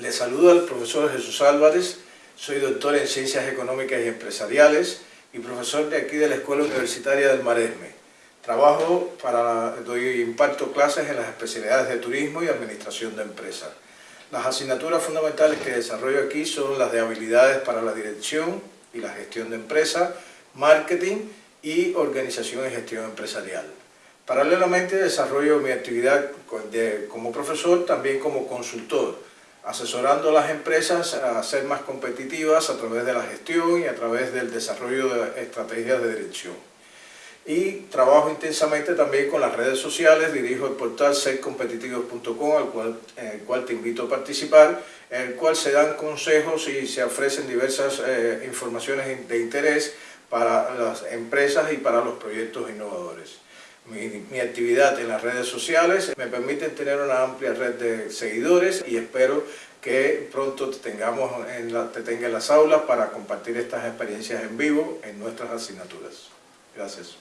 Les saludo al profesor Jesús Álvarez, soy doctor en Ciencias Económicas y Empresariales y profesor de aquí de la Escuela Universitaria del Maresme. Trabajo para, doy, imparto clases en las especialidades de Turismo y Administración de Empresas. Las asignaturas fundamentales que desarrollo aquí son las de habilidades para la dirección y la gestión de empresas, marketing y organización y gestión empresarial. Paralelamente desarrollo mi actividad como profesor, también como consultor, asesorando a las empresas a ser más competitivas a través de la gestión y a través del desarrollo de estrategias de dirección. Y trabajo intensamente también con las redes sociales, dirijo el portal sercompetitivos.com, al cual, en el cual te invito a participar, en el cual se dan consejos y se ofrecen diversas eh, informaciones de interés para las empresas y para los proyectos innovadores. Mi, actividad en las redes sociales me permite tener una amplia red de seguidores y espero que pronto te, tengamos en la, te tenga en las aulas para compartir estas experiencias en vivo en nuestras asignaturas. Gracias.